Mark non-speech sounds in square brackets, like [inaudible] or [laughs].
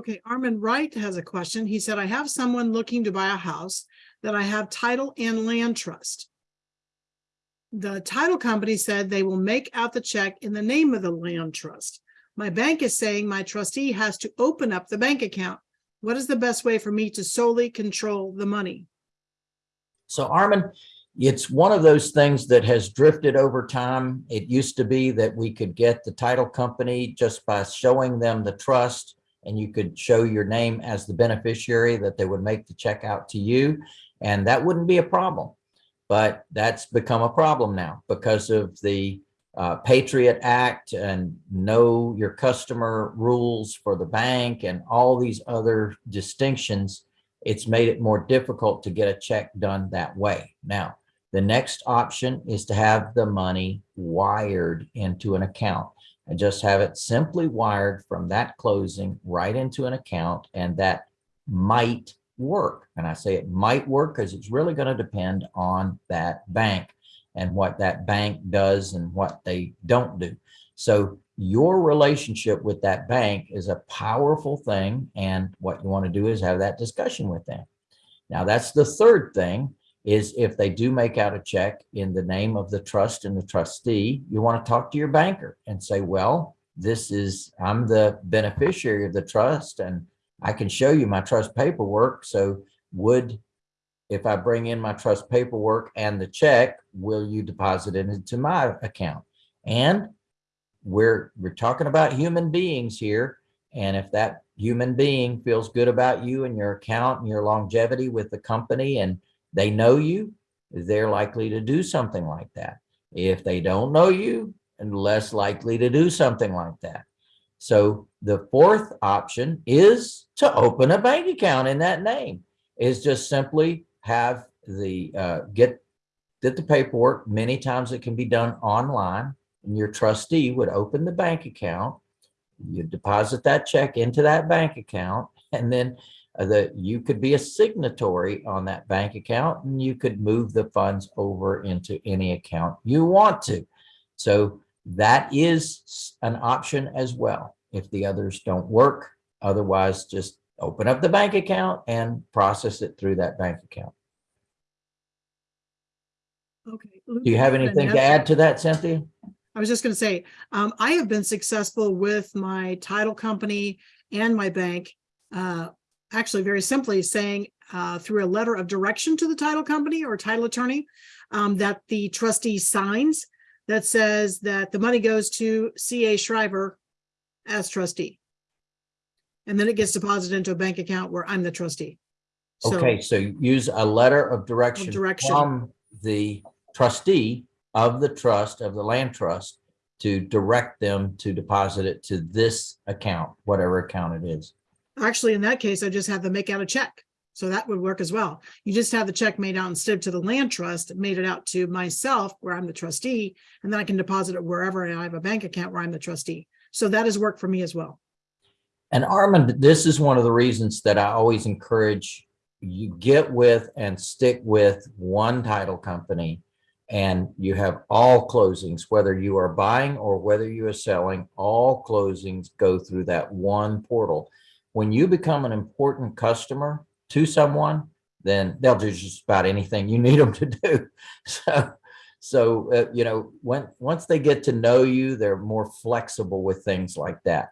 Okay, Armin Wright has a question. He said, I have someone looking to buy a house that I have title and land trust. The title company said they will make out the check in the name of the land trust. My bank is saying my trustee has to open up the bank account. What is the best way for me to solely control the money? So Armin, it's one of those things that has drifted over time. It used to be that we could get the title company just by showing them the trust and you could show your name as the beneficiary that they would make the check out to you and that wouldn't be a problem. But that's become a problem now because of the uh, Patriot Act and know your customer rules for the bank and all these other distinctions. It's made it more difficult to get a check done that way. Now, the next option is to have the money wired into an account and just have it simply wired from that closing right into an account and that might work. And I say it might work because it's really going to depend on that bank and what that bank does and what they don't do. So your relationship with that bank is a powerful thing. And what you want to do is have that discussion with them. Now that's the third thing is if they do make out a check in the name of the trust and the trustee, you want to talk to your banker and say, well, this is, I'm the beneficiary of the trust and I can show you my trust paperwork. So would, if I bring in my trust paperwork and the check, will you deposit it into my account? And we're, we're talking about human beings here. And if that human being feels good about you and your account and your longevity with the company and they know you, they're likely to do something like that. If they don't know you, and less likely to do something like that. So the fourth option is to open a bank account in that name is just simply have the uh, get get the paperwork. Many times it can be done online and your trustee would open the bank account. You deposit that check into that bank account and then that you could be a signatory on that bank account and you could move the funds over into any account you want to. So that is an option as well if the others don't work. Otherwise, just open up the bank account and process it through that bank account. Okay. Do you have anything to add to that, Cynthia? I was just going to say, um, I have been successful with my title company and my bank. Uh, actually, very simply saying uh, through a letter of direction to the title company or title attorney um, that the trustee signs that says that the money goes to C.A. Shriver as trustee. And then it gets deposited into a bank account where I'm the trustee. So- Okay, so use a letter of direction direction. from the trustee of the trust, of the land trust, to direct them to deposit it to this account, whatever account it is. Actually, in that case, I just have them make out a check. So that would work as well. You just have the check made out instead to the land trust, made it out to myself where I'm the trustee, and then I can deposit it wherever I have a bank account where I'm the trustee. So that has worked for me as well. And Armand, this is one of the reasons that I always encourage you get with and stick with one title company and you have all closings, whether you are buying or whether you are selling, all closings go through that one portal. When you become an important customer to someone, then they'll do just about anything you need them to do. [laughs] So, so uh, you know, when once they get to know you, they're more flexible with things like that.